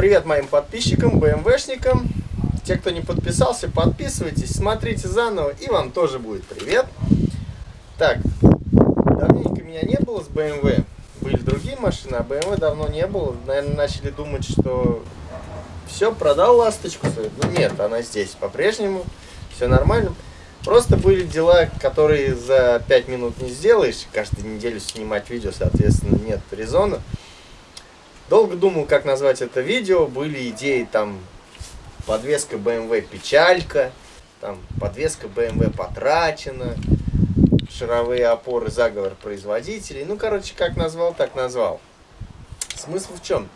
Привет моим подписчикам, БМВшникам. Те, кто не подписался, подписывайтесь, смотрите заново, и вам тоже будет привет. Так, давненько меня не было с BMW. Были другие машины, а BMW давно не было. Наверное, начали думать, что все, продал ласточку. Ну нет, она здесь по-прежнему, все нормально. Просто были дела, которые за 5 минут не сделаешь. Каждую неделю снимать видео, соответственно, нет резона. Долго думал, как назвать это видео. Были идеи там подвеска BMW печалька, там подвеска BMW потрачена, шаровые опоры заговор производителей. Ну, короче, как назвал, так назвал. Смысл в чем?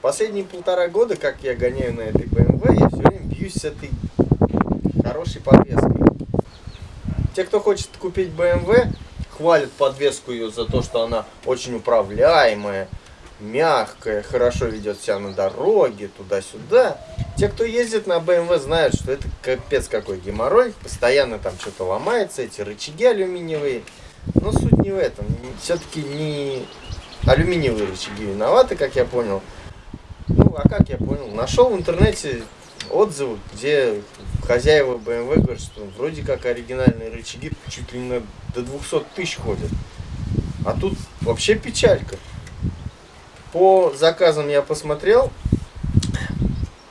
Последние полтора года, как я гоняю на этой BMW, я все время бьюсь с этой хорошей подвеской. Те, кто хочет купить BMW, хвалят подвеску ее за то, что она очень управляемая, мягкая, хорошо ведет себя на дороге, туда-сюда. Те, кто ездит на BMW, знают, что это капец какой геморрой. Постоянно там что-то ломается, эти рычаги алюминиевые. Но суть не в этом. Все-таки не алюминиевые рычаги виноваты, как я понял. Ну, а как я понял? Нашел в интернете отзывы, где хозяева BMW говорят, что вроде как оригинальные рычаги чуть ли не до 200 тысяч ходят. А тут вообще печалька. По заказам я посмотрел.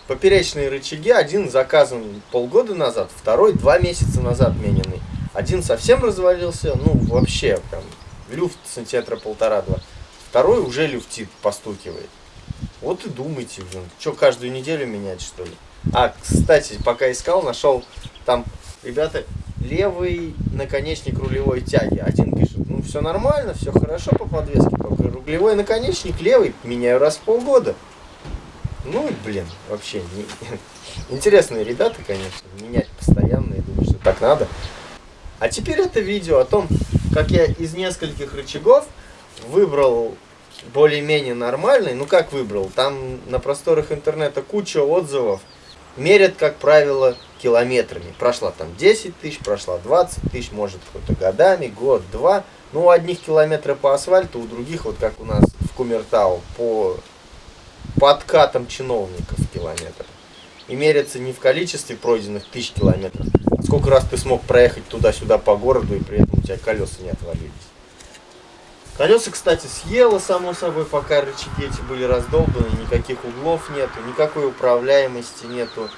Поперечные рычаги. Один заказан полгода назад, второй два месяца назад мененный. Один совсем развалился, ну вообще, прям люфт сантиметра полтора-два. Второй уже люфтит, постукивает. Вот и думайте, блин, что каждую неделю менять, что ли? А, кстати, пока искал, нашел там, ребята, левый наконечник рулевой тяги. Один пишет, все нормально, все хорошо по подвеске, только рулевой наконечник левый меняю раз в полгода. Ну, блин, вообще, не... интересные ребята, конечно, менять постоянно, я думаю, что так надо. А теперь это видео о том, как я из нескольких рычагов выбрал более-менее нормальный. Ну, как выбрал? Там на просторах интернета куча отзывов. Мерят, как правило, километрами. Прошла там 10 тысяч, прошла 20 тысяч, может, какой-то годами, год, два. Ну, у одних километры по асфальту, у других, вот как у нас в Кумертау, по подкатам чиновников километр. И мерятся не в количестве пройденных тысяч километров, а сколько раз ты смог проехать туда-сюда по городу, и при этом у тебя колеса не отвалились. Колеса, кстати, съело, само собой, пока рычаги эти были раздолбаны, никаких углов нету, никакой управляемости нету.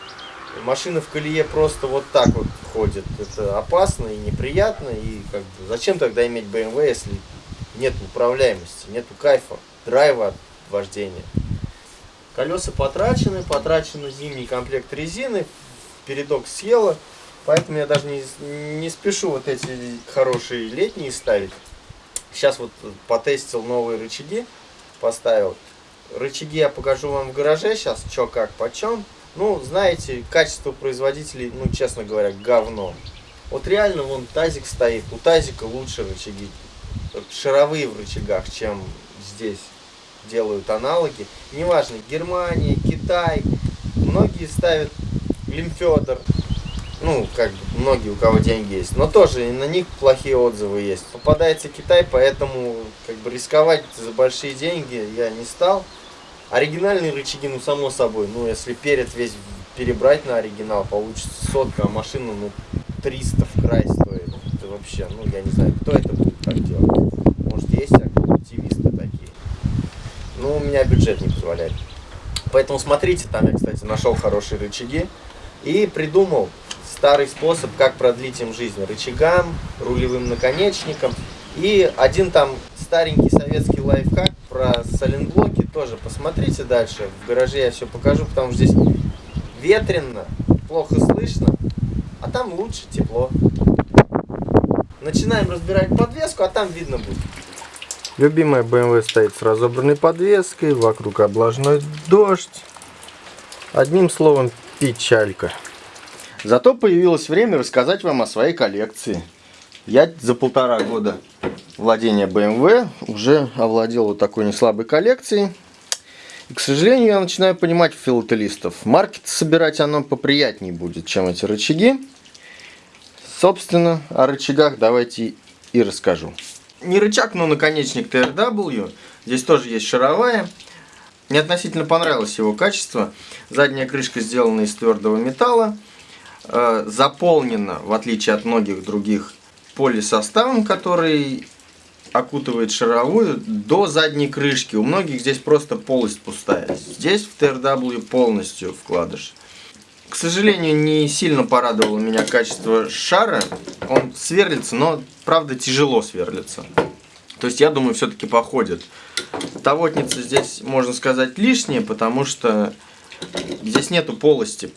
Машина в колее просто вот так вот ходит. Это опасно и неприятно, и как бы зачем тогда иметь BMW, если нет управляемости, нету кайфа, драйва от вождения. Колеса потрачены, потрачен зимний комплект резины, передок съело, поэтому я даже не, не спешу вот эти хорошие летние ставить. Сейчас вот потестил новые рычаги, поставил. Рычаги я покажу вам в гараже сейчас, что как, почем. Ну, знаете, качество производителей, ну, честно говоря, говно. Вот реально вон тазик стоит, у тазика лучше рычаги, шаровые в рычагах, чем здесь делают аналоги. Неважно, Германия, Китай, многие ставят Лимфедор, ну, как бы, многие, у кого деньги есть. Но тоже и на них плохие отзывы есть. Попадается Китай, поэтому, как бы, рисковать за большие деньги я не стал. Оригинальные рычаги, ну, само собой, ну, если перед весь перебрать на оригинал, получится сотка, а машина, ну, 300 в край стоит. Это вообще, ну, я не знаю, кто это будет так делать. Может, есть активисты такие. Ну, у меня бюджет не позволяет. Поэтому смотрите, там я, кстати, нашел хорошие рычаги и придумал старый способ, как продлить им жизнь рычагам, рулевым наконечникам. И один там старенький советский лайфхак про сайлентблоки тоже посмотрите дальше. В гараже я все покажу, потому что здесь ветрено, плохо слышно, а там лучше тепло. Начинаем разбирать подвеску, а там видно будет. Любимая BMW стоит с разобранной подвеской, вокруг облажной дождь. Одним словом, печалька. Зато появилось время рассказать вам о своей коллекции. Я за полтора года владения BMW уже овладел вот такой неслабой коллекцией. И, к сожалению, я начинаю понимать филателистов. Маркет собирать оно поприятнее будет, чем эти рычаги. Собственно, о рычагах давайте и расскажу. Не рычаг, но наконечник TRW. Здесь тоже есть шаровая. Мне относительно понравилось его качество. Задняя крышка сделана из твердого металла. Э, заполнена, в отличие от многих других, полисоставом, который окутывает шаровую до задней крышки. У многих здесь просто полость пустая. Здесь в TRW полностью вкладыш. К сожалению, не сильно порадовало меня качество шара. Он сверлится, но, правда, тяжело сверлится. То есть, я думаю, все-таки походит. Тавотница здесь, можно сказать, лишняя, потому что здесь нету полости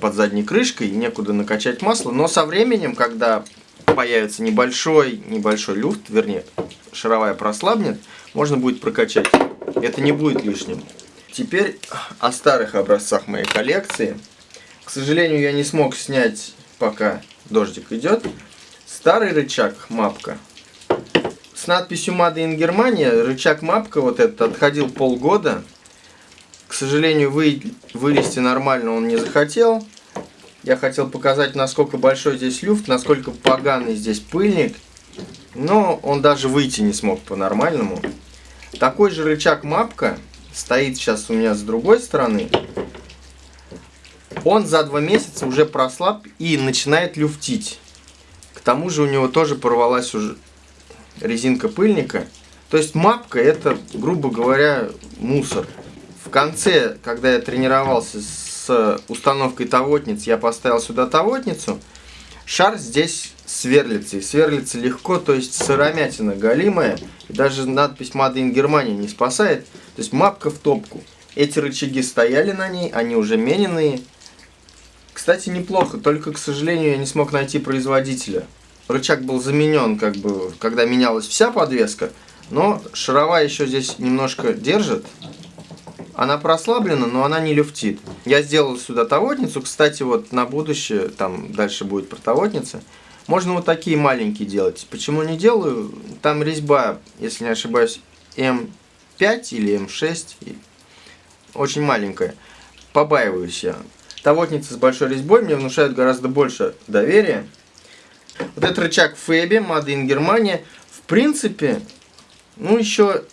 под задней крышкой, некуда накачать масло. Но со временем, когда появится небольшой, небольшой люфт, вернее, шаровая прослабнет, можно будет прокачать. Это не будет лишним. Теперь о старых образцах моей коллекции. К сожалению, я не смог снять, пока дождик идет. Старый рычаг мапка. С надписью Made in Germany рычаг мапка вот этот отходил полгода. К сожалению, вы, вылезти нормально он не захотел. Я хотел показать, насколько большой здесь люфт, насколько поганый здесь пыльник. Но он даже выйти не смог по-нормальному. Такой же рычаг мапка стоит сейчас у меня с другой стороны. Он за два месяца уже прослаб и начинает люфтить. К тому же у него тоже порвалась уже резинка пыльника. То есть мапка это, грубо говоря, мусор. В конце, когда я тренировался с с установкой тавотниц я поставил сюда тавотницу. Шар здесь сверлится. И сверлится легко, то есть сыромятина галимая. И даже надпись Made in Germany не спасает. То есть мапка в топку. Эти рычаги стояли на ней, они уже мененные. Кстати, неплохо, только, к сожалению, я не смог найти производителя. Рычаг был заменен, как бы, когда менялась вся подвеска. Но шаровая еще здесь немножко держит. Она прослаблена, но она не люфтит. Я сделал сюда тавотницу. Кстати, вот на будущее, там дальше будет про тавотницы. Можно вот такие маленькие делать. Почему не делаю? Там резьба, если не ошибаюсь, М5 или М6. Очень маленькая. Побаиваюсь я. Тавотницы с большой резьбой мне внушают гораздо больше доверия. Вот этот рычаг Феби, Made in Германия, в принципе, ну еще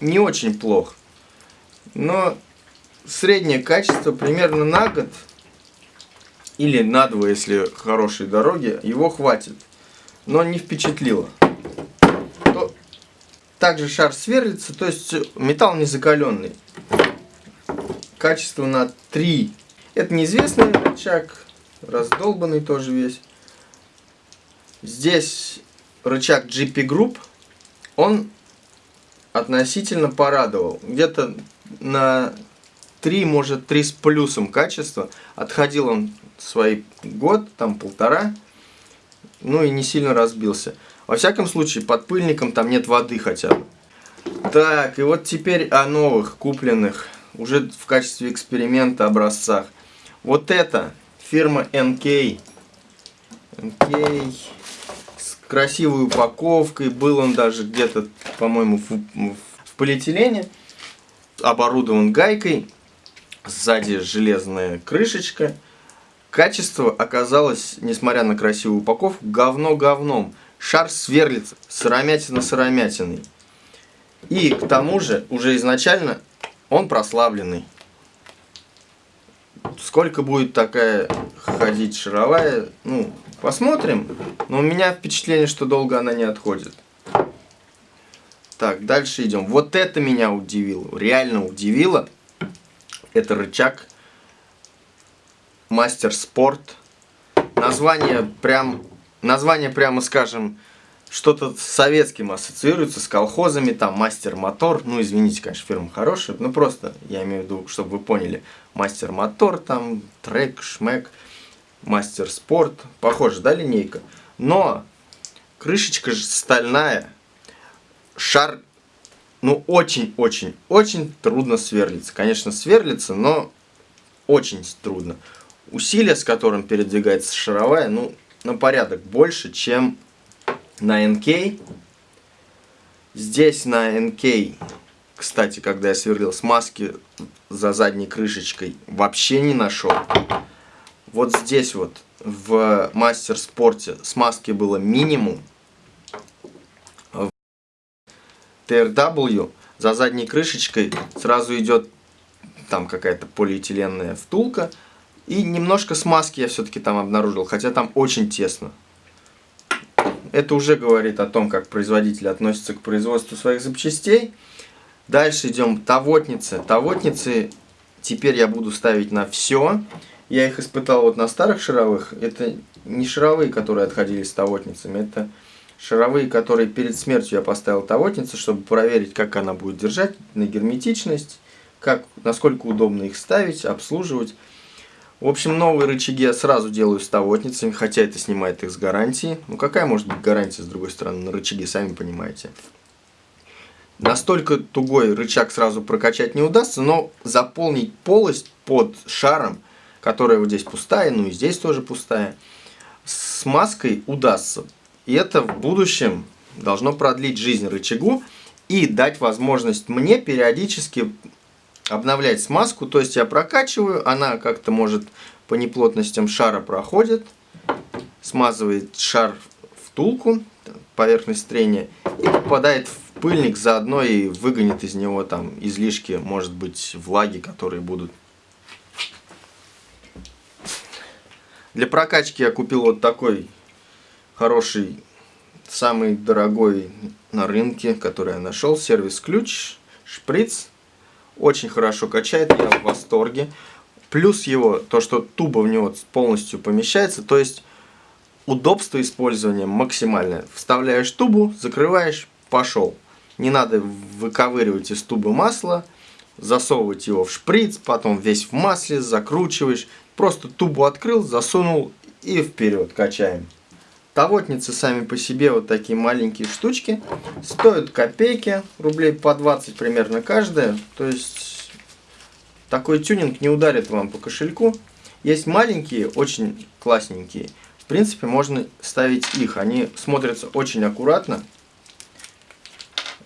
не очень плох но среднее качество примерно на год или на два, если хорошие дороги, его хватит. Но не впечатлило. То, также шар сверлится, то есть металл не закаленный. Качество на 3. Это неизвестный рычаг, раздолбанный тоже весь. Здесь рычаг GP Group, он относительно порадовал. Где-то на 3, может 3 с плюсом качества. Отходил он свой год, там полтора, ну и не сильно разбился. Во всяком случае, под пыльником там нет воды хотя бы. Так, и вот теперь о новых, купленных, уже в качестве эксперимента образцах. Вот это фирма NK. NK с красивой упаковкой. Был он даже где-то, по-моему, в, в полиэтилене оборудован гайкой, сзади железная крышечка. Качество оказалось, несмотря на красивую упаковку, говно говном. Шар сверлится, сыромятина сыромятиной. И к тому же, уже изначально он прославленный. Сколько будет такая ходить шаровая, ну, посмотрим. Но у меня впечатление, что долго она не отходит. Так, дальше идем. Вот это меня удивило, реально удивило. Это рычаг Мастер Спорт. Название прям, название прямо скажем, что-то с советским ассоциируется, с колхозами, там Мастер Мотор. Ну, извините, конечно, фирма хорошая, но просто, я имею в виду, чтобы вы поняли, Мастер Мотор, там, Трек, Шмек, Мастер Спорт. Похоже, да, линейка? Но крышечка же стальная шар, ну, очень-очень-очень трудно сверлиться. Конечно, сверлится, но очень трудно. Усилие, с которым передвигается шаровая, ну, на порядок больше, чем на NK. Здесь на NK, кстати, когда я сверлил смазки за задней крышечкой, вообще не нашел. Вот здесь вот в мастер спорте смазки было минимум. TRW за задней крышечкой сразу идет там какая-то полиэтиленная втулка. И немножко смазки я все-таки там обнаружил, хотя там очень тесно. Это уже говорит о том, как производитель относится к производству своих запчастей. Дальше идем тавотницы. Тавотницы теперь я буду ставить на все. Я их испытал вот на старых шаровых. Это не шаровые, которые отходили с тавотницами. Это шаровые, которые перед смертью я поставил тавотницы, чтобы проверить, как она будет держать на герметичность, как, насколько удобно их ставить, обслуживать. В общем, новые рычаги я сразу делаю с тавотницами, хотя это снимает их с гарантии. Ну какая может быть гарантия, с другой стороны, на рычаги, сами понимаете. Настолько тугой рычаг сразу прокачать не удастся, но заполнить полость под шаром, которая вот здесь пустая, ну и здесь тоже пустая, с маской удастся. И это в будущем должно продлить жизнь рычагу и дать возможность мне периодически обновлять смазку. То есть я прокачиваю, она как-то может по неплотностям шара проходит, смазывает шар втулку, поверхность трения, и попадает в пыльник, заодно и выгонит из него там излишки, может быть, влаги, которые будут. Для прокачки я купил вот такой хороший, самый дорогой на рынке, который я нашел, сервис-ключ, шприц очень хорошо качает, я в восторге. Плюс его, то что туба в него полностью помещается, то есть удобство использования максимальное. Вставляешь тубу, закрываешь, пошел. Не надо выковыривать из тубы масло, засовывать его в шприц, потом весь в масле, закручиваешь. Просто тубу открыл, засунул и вперед качаем. Тавотницы сами по себе вот такие маленькие штучки. Стоят копейки, рублей по 20 примерно каждая. То есть такой тюнинг не ударит вам по кошельку. Есть маленькие, очень классненькие. В принципе, можно ставить их. Они смотрятся очень аккуратно.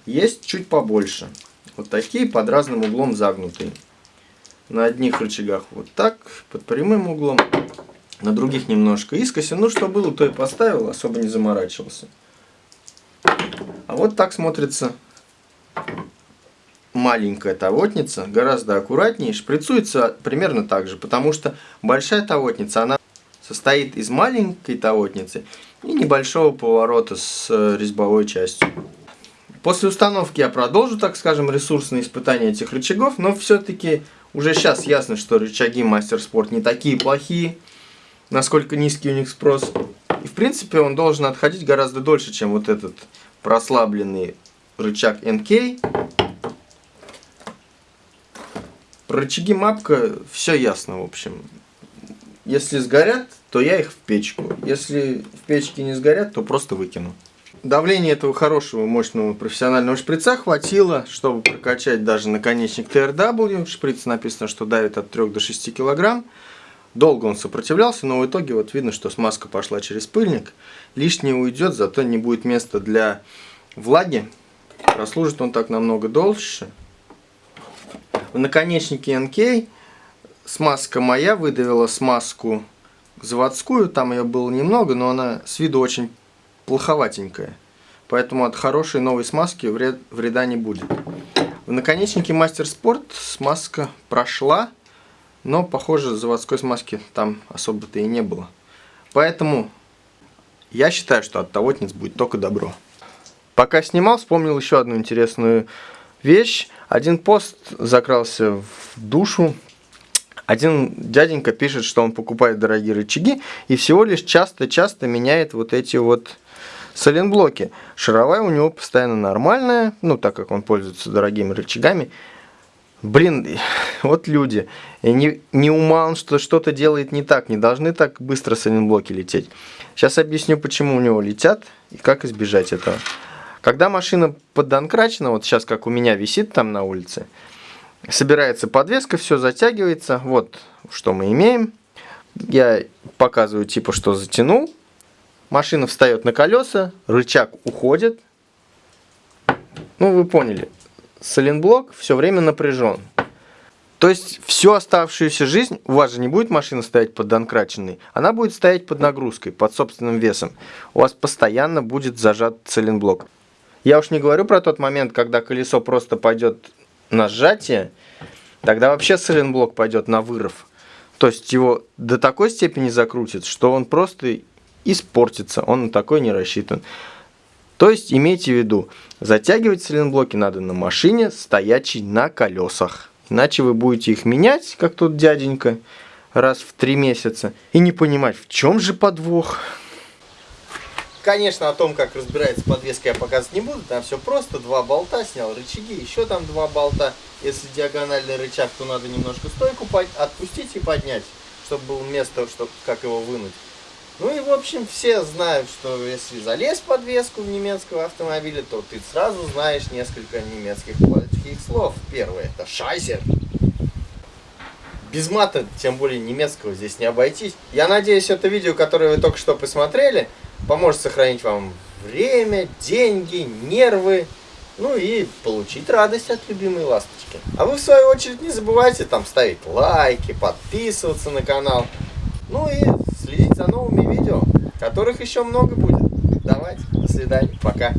Есть чуть побольше. Вот такие под разным углом загнутые. На одних рычагах вот так, под прямым углом на других немножко искоси. Ну, что было, то и поставил, особо не заморачивался. А вот так смотрится маленькая тавотница, гораздо аккуратнее, шприцуется примерно так же, потому что большая тавотница, она состоит из маленькой тавотницы и небольшого поворота с э, резьбовой частью. После установки я продолжу, так скажем, ресурсные испытания этих рычагов, но все-таки уже сейчас ясно, что рычаги Мастер Спорт не такие плохие насколько низкий у них спрос. И в принципе он должен отходить гораздо дольше, чем вот этот прослабленный рычаг NK. Про рычаги мапка все ясно, в общем. Если сгорят, то я их в печку. Если в печке не сгорят, то просто выкину. Давление этого хорошего, мощного профессионального шприца хватило, чтобы прокачать даже наконечник TRW. Шприц написано, что давит от 3 до 6 килограмм. Долго он сопротивлялся, но в итоге вот видно, что смазка пошла через пыльник. Лишнее уйдет, зато не будет места для влаги. Прослужит он так намного дольше. В наконечнике NK смазка моя выдавила смазку заводскую. Там ее было немного, но она с виду очень плоховатенькая. Поэтому от хорошей новой смазки вред, вреда не будет. В наконечнике Мастер Спорт смазка прошла. Но, похоже, заводской смазки там особо-то и не было. Поэтому я считаю, что от тавотниц будет только добро. Пока снимал, вспомнил еще одну интересную вещь. Один пост закрался в душу. Один дяденька пишет, что он покупает дорогие рычаги и всего лишь часто-часто меняет вот эти вот сайлентблоки. Шаровая у него постоянно нормальная, ну так как он пользуется дорогими рычагами. Блин, вот люди. Не, не ума что что-то делает не так. Не должны так быстро сайлентблоки лететь. Сейчас объясню, почему у него летят и как избежать этого. Когда машина поддонкрачена, вот сейчас как у меня висит там на улице, собирается подвеска, все затягивается. Вот что мы имеем. Я показываю типа, что затянул. Машина встает на колеса, рычаг уходит. Ну, вы поняли соленблок все время напряжен. То есть всю оставшуюся жизнь у вас же не будет машина стоять под донкраченной, она будет стоять под нагрузкой, под собственным весом. У вас постоянно будет зажат сайлентблок. Я уж не говорю про тот момент, когда колесо просто пойдет на сжатие, тогда вообще сайлентблок пойдет на вырыв. То есть его до такой степени закрутит, что он просто испортится, он на такой не рассчитан. То есть имейте в виду, затягивать сайлентблоки надо на машине, стоячей на колесах. Иначе вы будете их менять, как тут дяденька, раз в три месяца, и не понимать, в чем же подвох. Конечно, о том, как разбирается подвеска, я показывать не буду. Там все просто. Два болта, снял рычаги, еще там два болта. Если диагональный рычаг, то надо немножко стойку отпустить и поднять, чтобы было место, чтобы, как его вынуть. Ну и, в общем, все знают, что если залез подвеску в немецкого автомобиля, то ты сразу знаешь несколько немецких плохих слов. Первое – это «шайзер». Без мата, тем более немецкого, здесь не обойтись. Я надеюсь, это видео, которое вы только что посмотрели – поможет сохранить вам время, деньги, нервы, ну и получить радость от любимой ласточки. А вы в свою очередь не забывайте там ставить лайки, подписываться на канал, ну и следить за новыми видео, которых еще много будет. Давайте, до свидания, пока.